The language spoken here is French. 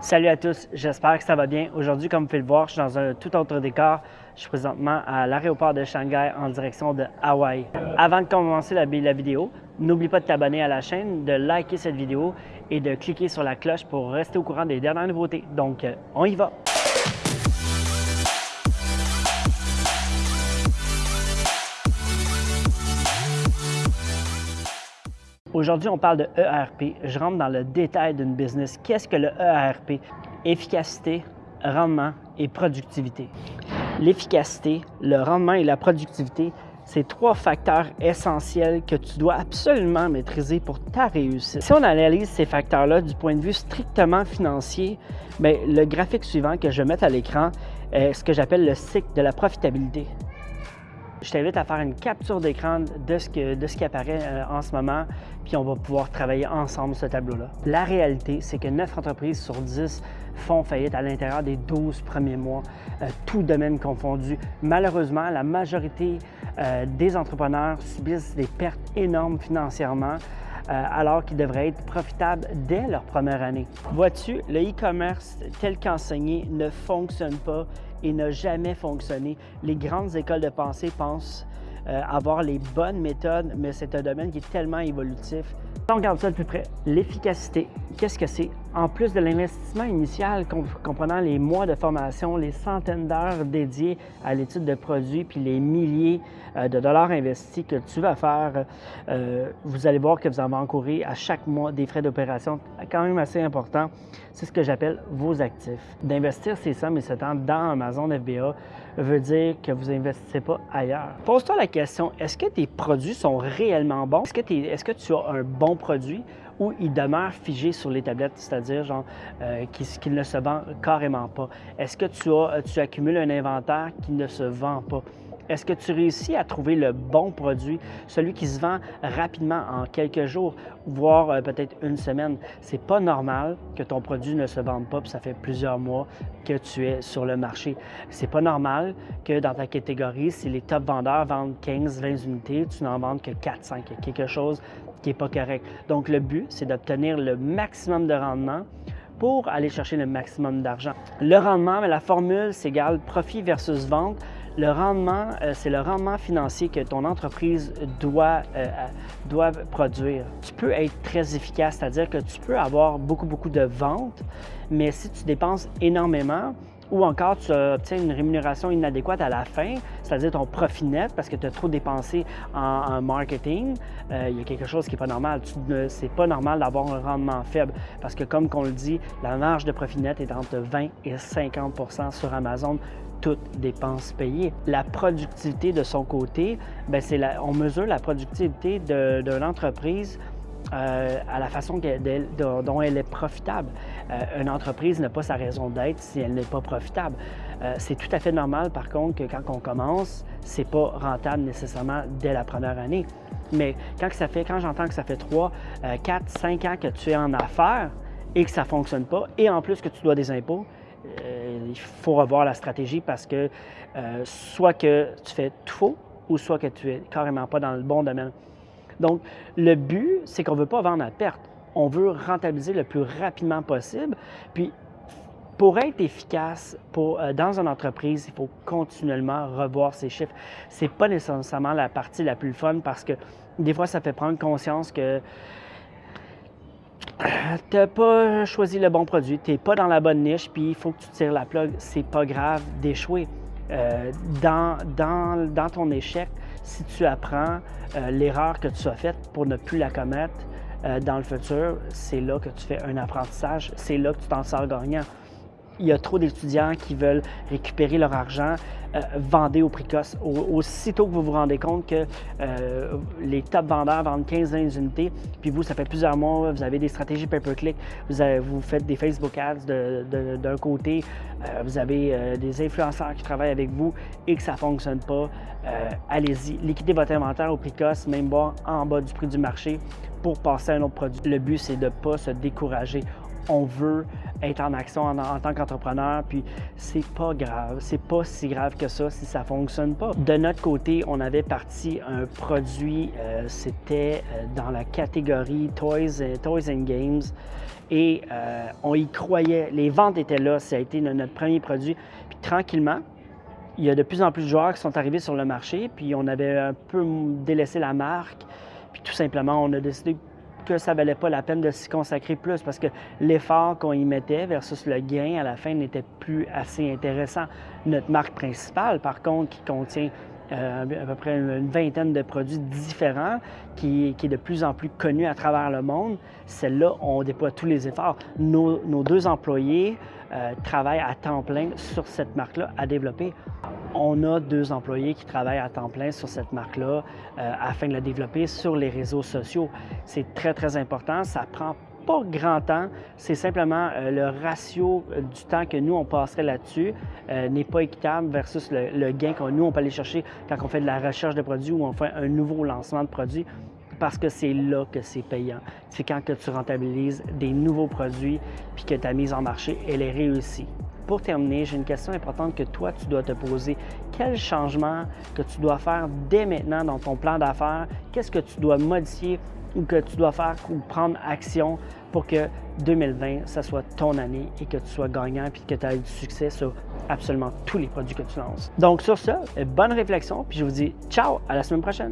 Salut à tous, j'espère que ça va bien. Aujourd'hui, comme vous pouvez le voir, je suis dans un tout autre décor. Je suis présentement à l'aéroport de Shanghai en direction de Hawaï. Avant de commencer la, vidéo, n'oublie pas de t'abonner à la chaîne, de liker cette vidéo et de cliquer sur la cloche pour rester au courant des dernières nouveautés. Donc, euh, on y va! Aujourd'hui, on parle de ERP. Je rentre dans le détail d'une business. Qu'est-ce que le ERP? Efficacité, rendement et productivité. L'efficacité, le rendement et la productivité, c'est trois facteurs essentiels que tu dois absolument maîtriser pour ta réussite. Si on analyse ces facteurs-là du point de vue strictement financier, bien, le graphique suivant que je vais mettre à l'écran est ce que j'appelle le cycle de la profitabilité. Je t'invite à faire une capture d'écran de, ce qui apparaît euh, en ce moment, puis on va pouvoir travailler ensemble ce tableau-là. La réalité, c'est que 9 entreprises sur 10 font faillite à l'intérieur des 12 premiers mois, euh, tout domaine confondu. Malheureusement, la majorité euh, des entrepreneurs subissent des pertes énormes financièrement, alors qu'ils devraient être profitables dès leur première année. Vois-tu, le e-commerce tel qu'enseigné ne fonctionne pas et n'a jamais fonctionné. Les grandes écoles de pensée pensent euh, avoir les bonnes méthodes, mais c'est un domaine qui est tellement évolutif. On regarde ça de plus près. L'efficacité, qu'est-ce que c'est? En plus de l'investissement initial, comprenant les mois de formation, les centaines d'heures dédiées à l'étude de produits, puis les milliers euh, de dollars investis que tu vas faire, euh, vous allez voir que vous en encourir à chaque mois des frais d'opération quand même assez importants. C'est ce que j'appelle vos actifs. D'investir ces sommes et ce temps dans Amazon FBA veut dire que vous n'investissez pas ailleurs. Pose-toi la question, est-ce que tes produits sont réellement bons? Est-ce que, est que, tu as un bon produit ou il demeure figé sur les tablettes, c'est-à-dire euh, qu'il ne se vend carrément pas? Est-ce que tu, as, tu accumules un inventaire qui ne se vend pas? Est-ce que tu réussis à trouver le bon produit, celui qui se vend rapidement en quelques jours, voire euh, peut-être une semaine? C'est pas normal que ton produit ne se vende pas, puis ça fait plusieurs mois que tu es sur le marché. C'est pas normal que dans ta catégorie, si les top vendeurs vendent 15-20 unités, tu n'en vendes que 4-5. Il y a quelque chose qui n'est pas correct. Donc, le but, c'est d'obtenir le maximum de rendement pour aller chercher le maximum d'argent. Le rendement, la formule, c'est égal profit versus vente. Le rendement, euh, c'est le rendement financier que ton entreprise doit, euh, doit produire. Tu peux être très efficace, c'est-à-dire que tu peux avoir beaucoup, beaucoup de ventes, mais si tu dépenses énormément, ou encore tu obtiens une rémunération inadéquate à la fin, c'est-à-dire ton profit net parce que tu as trop dépensé en, marketing, euh, il y a quelque chose qui n'est pas normal. Ce n'est pas normal d'avoir un rendement faible parce que comme on le dit, la marge de profit net est entre 20 et 50% sur Amazon toutes dépenses payées. La productivité de son côté, ben, on mesure la productivité d'une entreprise euh, à la façon dont elle est profitable. Euh, une entreprise n'a pas sa raison d'être si elle n'est pas profitable. Euh, c'est tout à fait normal, par contre, que quand on commence, c'est pas rentable nécessairement dès la première année. Mais quand, ça fait, quand j'entends que ça fait 3, 4, 5 ans que tu es en affaires et que ça ne fonctionne pas, et en plus que tu dois des impôts, il faut revoir la stratégie parce que soit que tu fais tout faux ou soit que tu es carrément pas dans le bon domaine. Donc, le but, c'est qu'on ne veut pas vendre à perte. On veut rentabiliser le plus rapidement possible. Puis, pour être efficace euh, dans une entreprise, il faut continuellement revoir ses chiffres. Ce n'est pas nécessairement la partie la plus fun parce que des fois, ça fait prendre conscience que tu n'as pas choisi le bon produit, tu n'es pas dans la bonne niche, puis il faut que tu tires la plug. C'est pas grave d'échouer. Euh, dans, dans, ton échec, si tu apprends euh, l'erreur que tu as faite pour ne plus la commettre euh, dans le futur, c'est là que tu fais un apprentissage, c'est là que tu t'en sors gagnant il y a trop d'étudiants qui veulent récupérer leur argent, euh, vendez au précoce. aussitôt que vous vous rendez compte que euh, les top vendeurs vendent 15-20 unités, puis vous, ça fait plusieurs mois, vous avez des stratégies pay-per-click, vous, vous faites des Facebook ads d'un côté, euh, vous avez des influenceurs qui travaillent avec vous et que ça ne fonctionne pas, allez-y, liquidez votre inventaire au précoce, même bas, en bas du prix du marché pour passer à un autre produit. Le but, c'est de ne pas se décourager on veut être en action en, tant qu'entrepreneur, puis c'est pas grave, c'est pas si grave que ça si ça fonctionne pas. De notre côté, on avait parti un produit, euh, c'était euh, dans la catégorie Toys, Toys and Games, et euh, on y croyait. Les ventes étaient là, ça a été notre premier produit. Puis tranquillement, il y a de plus en plus de joueurs qui sont arrivés sur le marché, puis on avait un peu délaissé la marque, puis tout simplement, on a décidé que ça valait pas la peine de s'y consacrer plus parce que l'effort qu'on y mettait versus le gain à la fin n'était plus assez intéressant. Notre marque principale, par contre, qui contient euh, à peu près une vingtaine de produits différents, qui, est de plus en plus connu à travers le monde. Celle-là, on déploie tous les efforts. Nos, deux employés euh, travaillent à temps plein sur cette marque-là à développer. On a deux employés qui travaillent à temps plein sur cette marque-là euh, afin de la développer sur les réseaux sociaux. C'est très, très important. Ça prend pas grand temps, c'est simplement euh, le ratio euh, du temps que nous, on passerait là-dessus n'est pas équitable versus le, gain que nous, on peut aller chercher quand on fait de la recherche de produits ou on fait un nouveau lancement de produits parce que c'est là que c'est payant. C'est quand que tu rentabilises des nouveaux produits puis que ta mise en marché, elle est réussie. Pour terminer, j'ai une question importante que toi, tu dois te poser. Quel changement que tu dois faire dès maintenant dans ton plan d'affaires? Qu'est-ce que tu dois modifier ou que tu dois faire ou prendre action pour que 2020, ça soit ton année et que tu sois gagnant et que tu aies du succès sur absolument tous les produits que tu lances? Donc sur ça, bonne réflexion, puis je vous dis ciao, à la semaine prochaine.